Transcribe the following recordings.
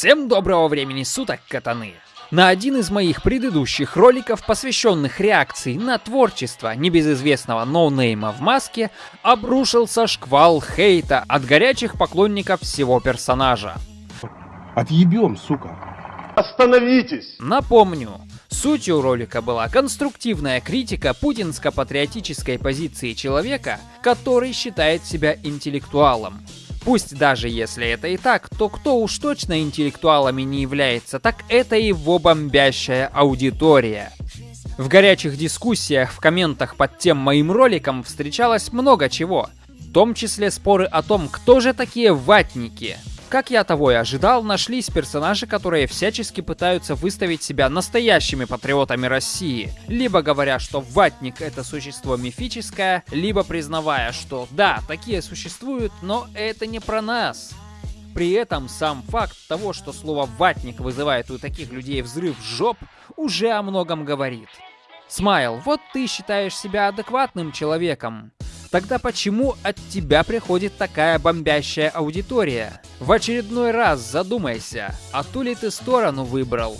Всем доброго времени суток, катаны! На один из моих предыдущих роликов, посвященных реакции на творчество небезызвестного ноунейма в маске, обрушился шквал хейта от горячих поклонников всего персонажа. Отъебем, сука. Остановитесь! Напомню, сутью ролика была конструктивная критика путинско-патриотической позиции человека, который считает себя интеллектуалом. Пусть даже если это и так, то кто уж точно интеллектуалами не является, так это его бомбящая аудитория. В горячих дискуссиях в комментах под тем моим роликом встречалось много чего, в том числе споры о том, кто же такие ватники. Как я того и ожидал, нашлись персонажи, которые всячески пытаются выставить себя настоящими патриотами России, либо говоря, что ватник это существо мифическое, либо признавая, что да, такие существуют, но это не про нас. При этом сам факт того, что слово «ватник» вызывает у таких людей взрыв жоп, уже о многом говорит. Смайл, вот ты считаешь себя адекватным человеком. Тогда почему от тебя приходит такая бомбящая аудитория? В очередной раз задумайся, а ту ли ты сторону выбрал?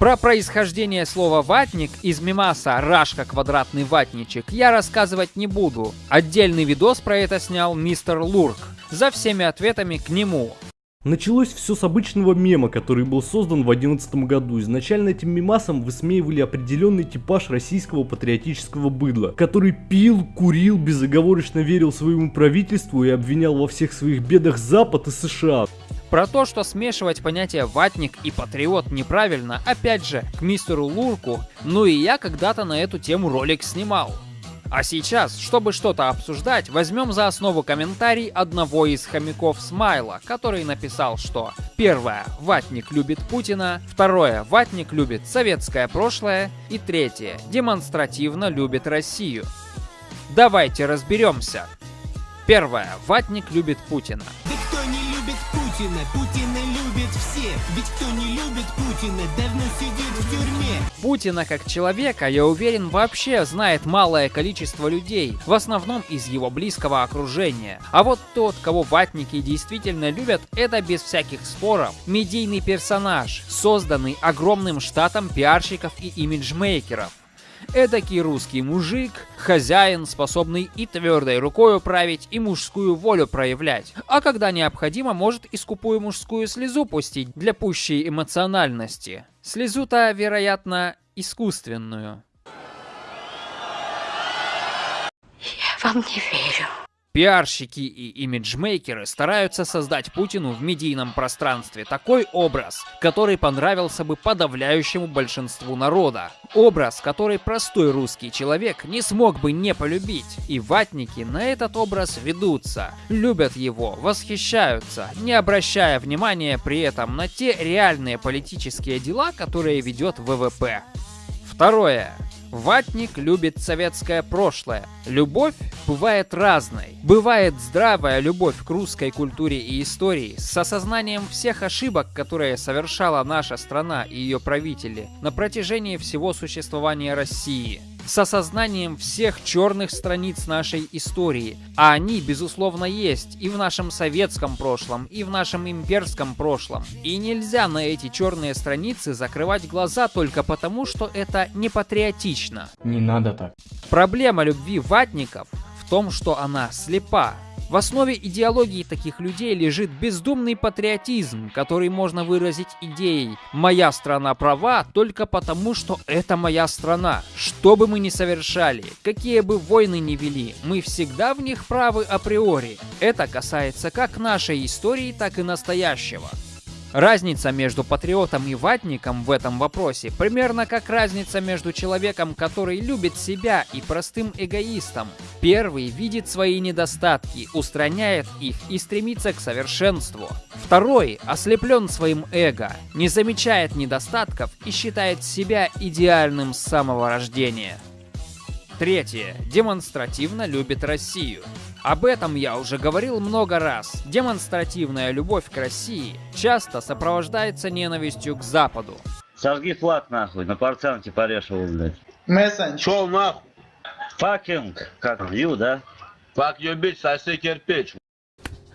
Про происхождение слова «ватник» из мимаса «Рашка квадратный ватничек» я рассказывать не буду. Отдельный видос про это снял мистер Лурк. За всеми ответами к нему. Началось все с обычного мема, который был создан в 2011 году. Изначально этим мемасом высмеивали определенный типаж российского патриотического быдла, который пил, курил, безоговорочно верил своему правительству и обвинял во всех своих бедах Запад и США. Про то, что смешивать понятия ватник и патриот неправильно, опять же, к мистеру Лурку, ну и я когда-то на эту тему ролик снимал. А сейчас, чтобы что-то обсуждать, возьмем за основу комментарий одного из хомяков Смайла, который написал, что Первое. Ватник любит Путина. Второе. Ватник любит советское прошлое. И третье. Демонстративно любит Россию. Давайте разберемся. Первое. Ватник любит Путина. Путина? Путина любит все. Ведь кто не любит Путина, давно сидит в тюрьме. Путина как человека, я уверен, вообще знает малое количество людей, в основном из его близкого окружения. А вот тот, кого ватники действительно любят, это без всяких споров медийный персонаж, созданный огромным штатом пиарщиков и имиджмейкеров. Эдакий русский мужик, хозяин, способный и твердой рукой управить, и мужскую волю проявлять. А когда необходимо, может и скупую мужскую слезу пустить для пущей эмоциональности. Слезу-то, вероятно, искусственную. Я вам не верю. Пиарщики и имиджмейкеры стараются создать Путину в медийном пространстве такой образ, который понравился бы подавляющему большинству народа. Образ, который простой русский человек не смог бы не полюбить. И ватники на этот образ ведутся, любят его, восхищаются, не обращая внимания при этом на те реальные политические дела, которые ведет ВВП. Второе. Ватник любит советское прошлое. Любовь бывает разной. Бывает здравая любовь к русской культуре и истории с осознанием всех ошибок, которые совершала наша страна и ее правители на протяжении всего существования России с осознанием всех черных страниц нашей истории. А они, безусловно, есть и в нашем советском прошлом, и в нашем имперском прошлом. И нельзя на эти черные страницы закрывать глаза только потому, что это не патриотично. Не надо так. Проблема любви ватников том, что она слепа. В основе идеологии таких людей лежит бездумный патриотизм, который можно выразить идеей «моя страна права только потому, что это моя страна». Что бы мы ни совершали, какие бы войны ни вели, мы всегда в них правы априори. Это касается как нашей истории, так и настоящего. Разница между патриотом и ватником в этом вопросе примерно как разница между человеком, который любит себя, и простым эгоистом. Первый видит свои недостатки, устраняет их и стремится к совершенству. Второй ослеплен своим эго, не замечает недостатков и считает себя идеальным с самого рождения. Третье. Демонстративно любит Россию. Об этом я уже говорил много раз. Демонстративная любовь к России часто сопровождается ненавистью к Западу. Сожги флаг нахуй, на портянке его, блядь. Мессендж. Шел нахуй. Факинг, как, ю, да? Fuck your bitch, соси кирпич.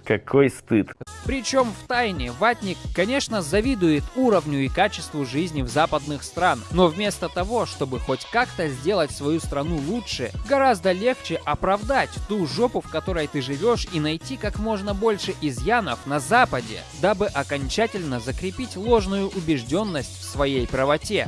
Какой стыд. Причем в тайне Ватник, конечно, завидует уровню и качеству жизни в западных стран, но вместо того, чтобы хоть как-то сделать свою страну лучше, гораздо легче оправдать ту жопу, в которой ты живешь, и найти как можно больше изъянов на Западе, дабы окончательно закрепить ложную убежденность в своей правоте.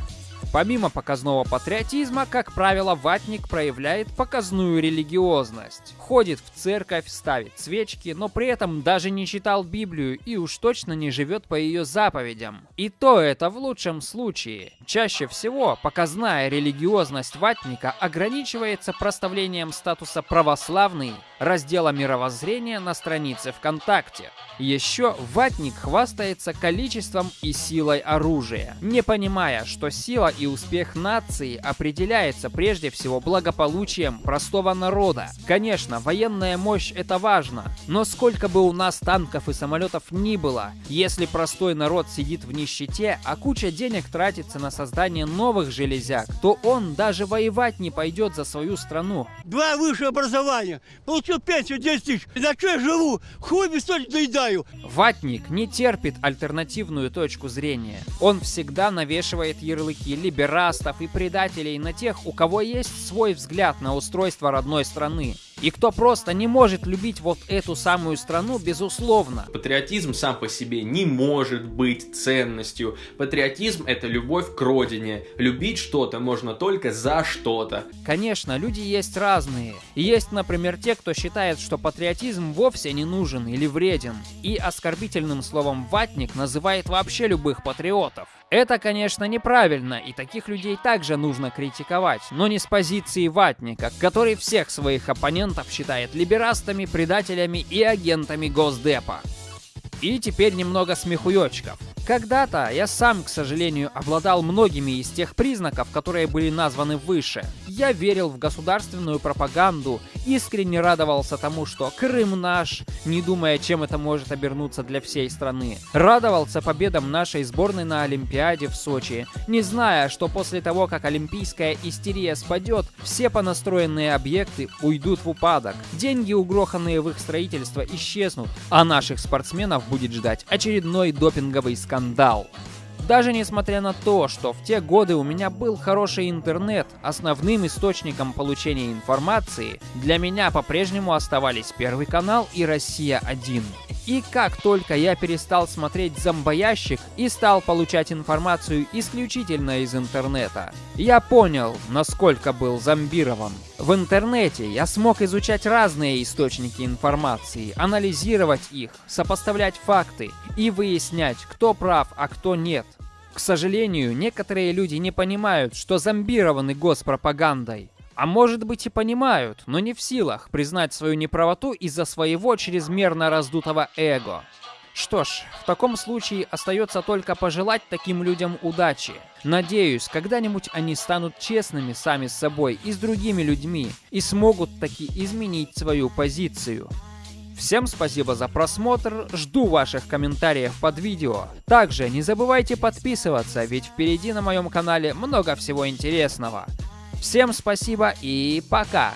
Помимо показного патриотизма, как правило, ватник проявляет показную религиозность. Ходит в церковь, ставит свечки, но при этом даже не читал Библию и уж точно не живет по ее заповедям. И то это в лучшем случае. Чаще всего показная религиозность ватника ограничивается проставлением статуса православный раздела мировоззрения на странице ВКонтакте. Еще ватник хвастается количеством и силой оружия, не понимая, что сила и успех нации определяется прежде всего благополучием простого народа. Конечно, военная мощь это важно, но сколько бы у нас танков и самолетов ни было, если простой народ сидит в нищете, а куча денег тратится на создание новых железяк, то он даже воевать не пойдет за свою страну. Два высшее образования, получил пенсию 10 тысяч, на что я живу? Хуй без доедаю. Ватник не терпит альтернативную точку зрения. Он всегда навешивает ярлыки либерастов и предателей на тех, у кого есть свой взгляд на устройство родной страны. И кто просто не может любить вот эту самую страну, безусловно. Патриотизм сам по себе не может быть ценностью. Патриотизм это любовь к родине. Любить что-то можно только за что-то. Конечно, люди есть разные. Есть, например, те, кто считает, что патриотизм вовсе не нужен или вреден. И оскорбительным словом «ватник» называет вообще любых патриотов. Это, конечно, неправильно, и таких людей также нужно критиковать, но не с позиции ватника, который всех своих оппонентов считает либерастами, предателями и агентами Госдепа. И теперь немного смехуёчков. Когда-то я сам, к сожалению, обладал многими из тех признаков, которые были названы выше. Я верил в государственную пропаганду, искренне радовался тому, что Крым наш, не думая, чем это может обернуться для всей страны. Радовался победам нашей сборной на Олимпиаде в Сочи, не зная, что после того, как олимпийская истерия спадет, все понастроенные объекты уйдут в упадок. Деньги, угроханные в их строительство, исчезнут, а наших спортсменов будет ждать очередной допинговый скандал скандал. Даже несмотря на то, что в те годы у меня был хороший интернет, основным источником получения информации для меня по-прежнему оставались Первый канал и Россия-1. И как только я перестал смотреть зомбоящик и стал получать информацию исключительно из интернета, я понял, насколько был зомбирован. В интернете я смог изучать разные источники информации, анализировать их, сопоставлять факты и выяснять, кто прав, а кто нет. К сожалению, некоторые люди не понимают, что зомбированы госпропагандой. А может быть и понимают, но не в силах признать свою неправоту из-за своего чрезмерно раздутого эго. Что ж, в таком случае остается только пожелать таким людям удачи. Надеюсь, когда-нибудь они станут честными сами с собой и с другими людьми и смогут таки изменить свою позицию. Всем спасибо за просмотр, жду ваших комментариев под видео. Также не забывайте подписываться, ведь впереди на моем канале много всего интересного. Всем спасибо и пока!